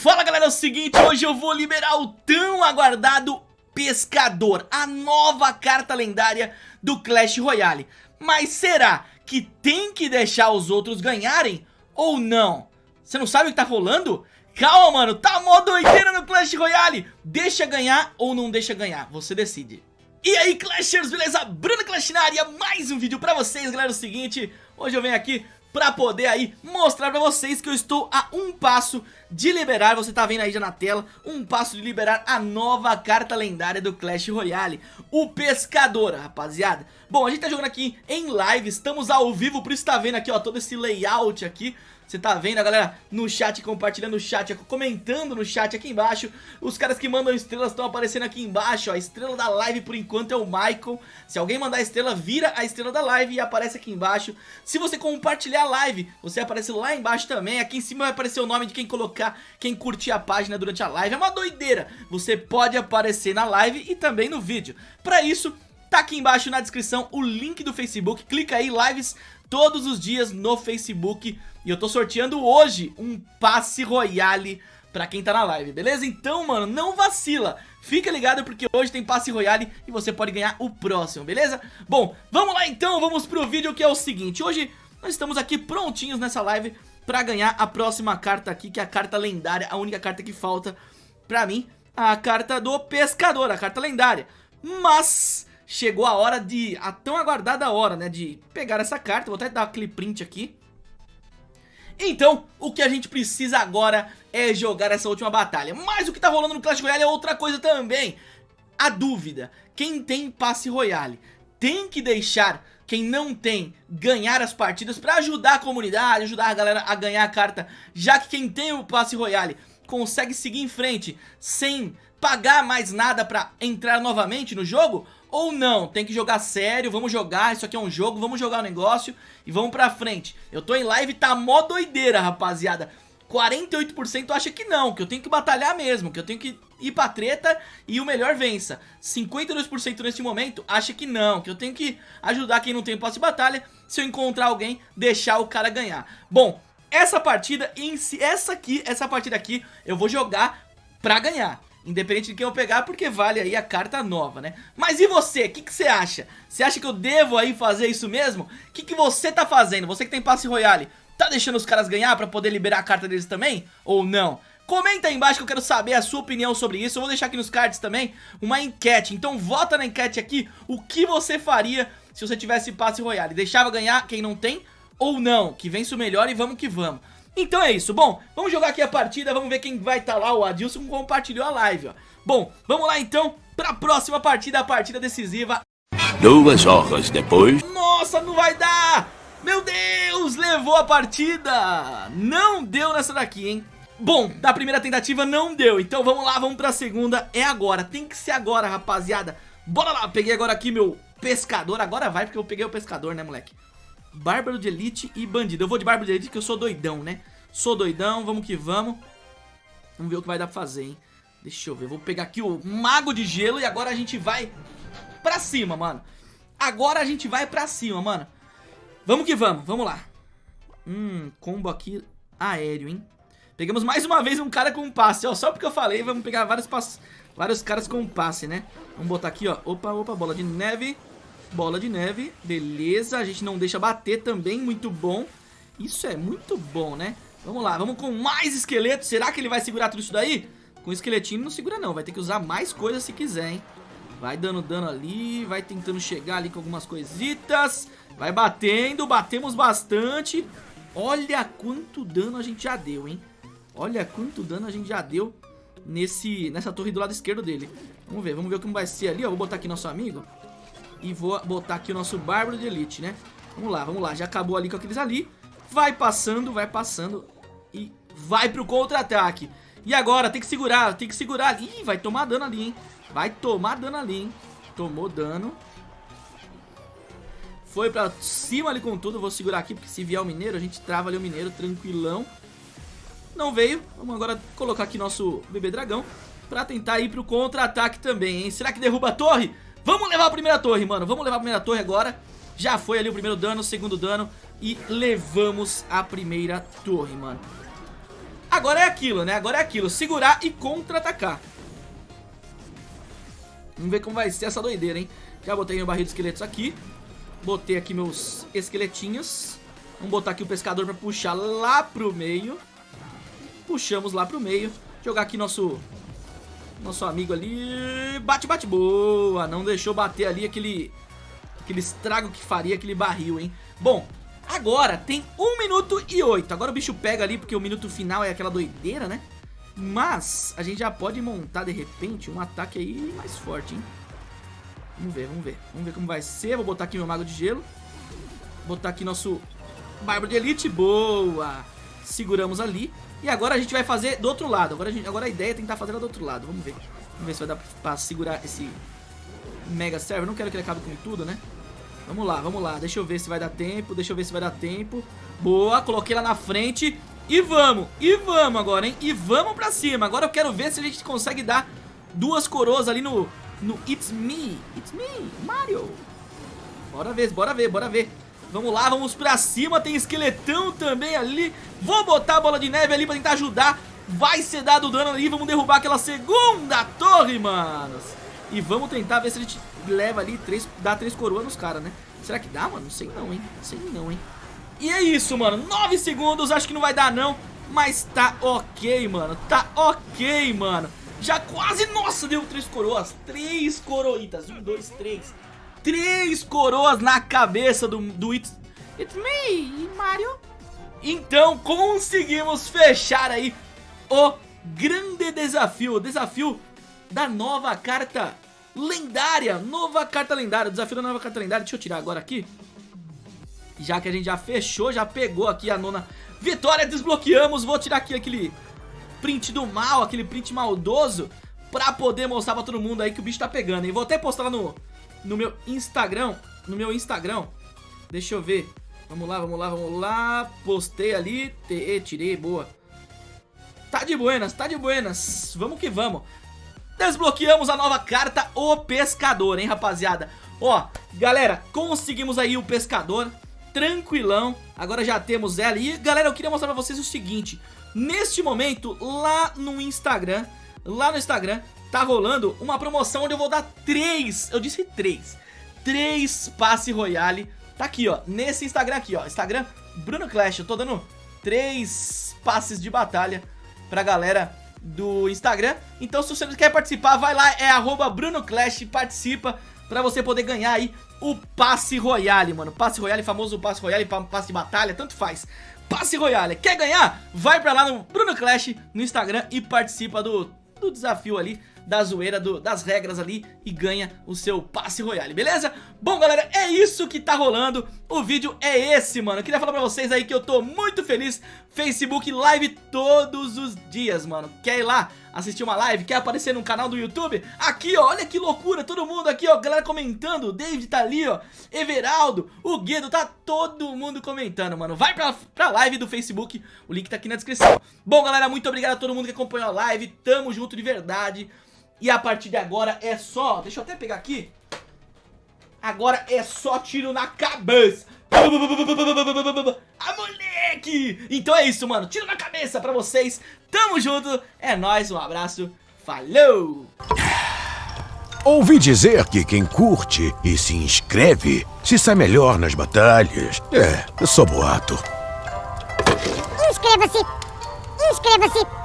Fala galera, é o seguinte, hoje eu vou liberar o tão aguardado Pescador, a nova carta lendária do Clash Royale. Mas será que tem que deixar os outros ganharem ou não? Você não sabe o que tá rolando? Calma mano, tá mó doideira no Clash Royale Deixa ganhar ou não deixa ganhar, você decide E aí Clashers, beleza? Bruno Clash na área, mais um vídeo pra vocês galera, é o seguinte Hoje eu venho aqui pra poder aí mostrar pra vocês que eu estou a um passo de liberar, você tá vendo aí já na tela, um passo de liberar a nova carta lendária do Clash Royale, o Pescador, rapaziada. Bom, a gente tá jogando aqui em live, estamos ao vivo, por isso tá vendo aqui, ó, todo esse layout aqui, você tá vendo a galera no chat, compartilhando o chat, comentando no chat aqui embaixo. Os caras que mandam estrelas estão aparecendo aqui embaixo, ó. A estrela da live por enquanto é o Michael. Se alguém mandar estrela, vira a estrela da live e aparece aqui embaixo. Se você compartilhar a live, você aparece lá embaixo também. Aqui em cima vai aparecer o nome de quem colocar, quem curtir a página durante a live. É uma doideira. Você pode aparecer na live e também no vídeo. Pra isso, Tá aqui embaixo na descrição o link do Facebook, clica aí, lives todos os dias no Facebook. E eu tô sorteando hoje um passe royale pra quem tá na live, beleza? Então, mano, não vacila. Fica ligado porque hoje tem passe royale e você pode ganhar o próximo, beleza? Bom, vamos lá então, vamos pro vídeo que é o seguinte. Hoje nós estamos aqui prontinhos nessa live pra ganhar a próxima carta aqui Que é a carta lendária, a única carta que falta pra mim A carta do pescador, a carta lendária. Mas chegou a hora de, a tão aguardada hora, né, de pegar essa carta, vou até dar aquele print aqui. Então, o que a gente precisa agora é jogar essa última batalha. Mas o que tá rolando no Clash Royale é outra coisa também. A dúvida, quem tem passe Royale tem que deixar quem não tem ganhar as partidas pra ajudar a comunidade, ajudar a galera a ganhar a carta, já que quem tem o passe Royale consegue seguir em frente sem pagar mais nada pra entrar novamente no jogo, ou não, tem que jogar sério, vamos jogar, isso aqui é um jogo, vamos jogar o negócio e vamos pra frente. Eu tô em live, tá mó doideira, rapaziada. 48% acha que não, que eu tenho que batalhar mesmo, que eu tenho que ir pra treta e o melhor vença. 52% neste momento acha que não, que eu tenho que ajudar quem não tem passe de batalha, se eu encontrar alguém, deixar o cara ganhar. Bom, essa partida em essa aqui, essa partida aqui, eu vou jogar pra ganhar. Independente de quem eu pegar, porque vale aí a carta nova, né? Mas e você? O que, você acha? Você acha que eu devo aí fazer isso mesmo? O que, que você tá fazendo? Você que tem passe royale, tá deixando os caras ganhar pra poder liberar a carta deles também? Ou não? Comenta aí embaixo que eu quero saber a sua opinião sobre isso Eu vou deixar aqui nos cards também uma enquete Então vota na enquete aqui o que você faria se você tivesse passe royale Deixava ganhar quem não tem ou não Que vence o melhor e vamos que vamos então é isso, bom, vamos jogar aqui a partida, vamos ver quem vai estar tá lá, o Adilson compartilhou a live, ó. Bom, vamos lá então para a próxima partida, a partida decisiva. Duas horas depois... Nossa, não vai dar! Meu Deus, levou a partida! Não deu nessa daqui, hein? Bom, da primeira tentativa não deu, então vamos lá, vamos pra segunda, é agora, tem que ser agora, rapaziada. Bora lá, peguei agora aqui meu pescador, agora vai porque eu peguei o pescador, né, moleque? Bárbaro de Elite e Bandido. Eu vou de Bárbaro de Elite que eu sou doidão, né? Sou doidão, vamos que vamos. Vamos ver o que vai dar pra fazer, hein? Deixa eu ver, vou pegar aqui o Mago de Gelo e agora a gente vai pra cima, mano. Agora a gente vai pra cima, mano. Vamos que vamos, vamos lá. Hum, combo aqui aéreo, hein? Pegamos mais uma vez um cara com passe, ó. Só porque eu falei, vamos pegar vários, pass... vários caras com passe, né? Vamos botar aqui, ó. Opa, opa, bola de neve. Bola de neve, beleza, a gente não deixa bater também, muito bom Isso é muito bom, né? Vamos lá, vamos com mais esqueletos, será que ele vai segurar tudo isso daí? Com esqueletinho não segura não, vai ter que usar mais coisas se quiser, hein? Vai dando dano ali, vai tentando chegar ali com algumas coisitas Vai batendo, batemos bastante Olha quanto dano a gente já deu, hein? Olha quanto dano a gente já deu nesse, nessa torre do lado esquerdo dele Vamos ver, vamos ver como vai ser ali, ó Vou botar aqui nosso amigo e vou botar aqui o nosso Bárbaro de Elite, né? Vamos lá, vamos lá. Já acabou ali com aqueles ali. Vai passando, vai passando. E vai pro contra-ataque. E agora, tem que segurar, tem que segurar. Ih, vai tomar dano ali, hein? Vai tomar dano ali, hein? Tomou dano. Foi pra cima ali com tudo. Vou segurar aqui, porque se vier o mineiro, a gente trava ali o mineiro tranquilão. Não veio. Vamos agora colocar aqui nosso bebê dragão. Pra tentar ir pro contra-ataque também, hein? Será que derruba a torre? Vamos levar a primeira torre, mano. Vamos levar a primeira torre agora. Já foi ali o primeiro dano, o segundo dano. E levamos a primeira torre, mano. Agora é aquilo, né? Agora é aquilo, segurar e contra-atacar. Vamos ver como vai ser essa doideira, hein? Já botei meu barril de esqueletos aqui. Botei aqui meus esqueletinhos. Vamos botar aqui o pescador pra puxar lá pro meio. Puxamos lá pro meio. Jogar aqui nosso... Nosso amigo ali. Bate, bate. Boa. Não deixou bater ali aquele... Aquele estrago que faria aquele barril, hein? Bom, agora tem 1 minuto e 8. Agora o bicho pega ali porque o minuto final é aquela doideira, né? Mas a gente já pode montar de repente um ataque aí mais forte, hein? Vamos ver, vamos ver. Vamos ver como vai ser. Vou botar aqui meu mago de gelo. Botar aqui nosso bárbaro de elite. Boa! Seguramos ali. E agora a gente vai fazer do outro lado. Agora a, gente, agora a ideia é tentar fazer ela do outro lado. Vamos ver. Vamos ver se vai dar pra segurar esse Mega Server. Não quero que ele acabe com tudo, né? Vamos lá, vamos lá. Deixa eu ver se vai dar tempo. Deixa eu ver se vai dar tempo. Boa, coloquei lá na frente. E vamos, e vamos agora, hein? E vamos pra cima. Agora eu quero ver se a gente consegue dar duas coroas ali no, no It's Me. It's Me, Mario. Bora ver, bora ver, bora ver. Vamos lá, vamos pra cima. Tem esqueletão também ali. Vou botar a bola de neve ali pra tentar ajudar. Vai ser dado dano ali. Vamos derrubar aquela segunda torre, manos. E vamos tentar ver se a gente leva ali, três, dá três coroas nos caras, né? Será que dá, mano? Não sei não, hein? Não sei não, hein? E é isso, mano, 9 segundos, acho que não vai dar não Mas tá ok, mano, tá ok, mano Já quase, nossa, deu três coroas Três coroitas, um, dois, três Três coroas na cabeça do, do It's, It's Me, Mario Então conseguimos fechar aí o grande desafio O desafio da nova carta lendária Nova carta lendária, desafio da nova carta lendária Deixa eu tirar agora aqui já que a gente já fechou, já pegou aqui a nona vitória, desbloqueamos. Vou tirar aqui aquele print do mal, aquele print maldoso, pra poder mostrar pra todo mundo aí que o bicho tá pegando. E vou até postar lá no, no meu Instagram, no meu Instagram. Deixa eu ver. Vamos lá, vamos lá, vamos lá. Postei ali, tirei, boa. Tá de buenas, tá de buenas. Vamos que vamos. Desbloqueamos a nova carta, o Pescador, hein, rapaziada. Ó, galera, conseguimos aí o Pescador tranquilão. Agora já temos ela. E galera, eu queria mostrar pra vocês o seguinte. Neste momento, lá no Instagram, lá no Instagram, tá rolando uma promoção onde eu vou dar três, eu disse três, três passe royale. Tá aqui, ó, nesse Instagram aqui, ó, Instagram Bruno Clash. Eu tô dando três passes de batalha pra galera do Instagram. Então se você quer participar, vai lá, é arroba Bruno Clash, participa pra você poder ganhar aí o passe royale, mano. Passe royale, famoso passe royale, passe de batalha, tanto faz. Passe royale, quer ganhar? Vai pra lá no Bruno Clash no Instagram e participa do, do desafio ali da zoeira do, das regras ali e ganha o seu passe royale, beleza? Bom, galera, é isso que tá rolando, o vídeo é esse, mano. Eu queria falar pra vocês aí que eu tô muito feliz, Facebook Live todos os dias, mano. Quer ir lá assistir uma live, quer aparecer no canal do YouTube? Aqui, ó, olha que loucura, todo mundo aqui, ó, galera comentando, o David tá ali, ó, Everaldo, o Guido, tá todo mundo comentando, mano. Vai pra, pra live do Facebook, o link tá aqui na descrição. Bom, galera, muito obrigado a todo mundo que acompanhou a live, tamo junto de verdade. E a partir de agora é só... Deixa eu até pegar aqui. Agora é só tiro na cabeça. A moleque! Então é isso, mano. Tiro na cabeça pra vocês. Tamo junto. É nóis, um abraço. Falou! Ouvi dizer que quem curte e se inscreve se sai melhor nas batalhas. É, eu sou boato. Inscreva-se! Inscreva-se!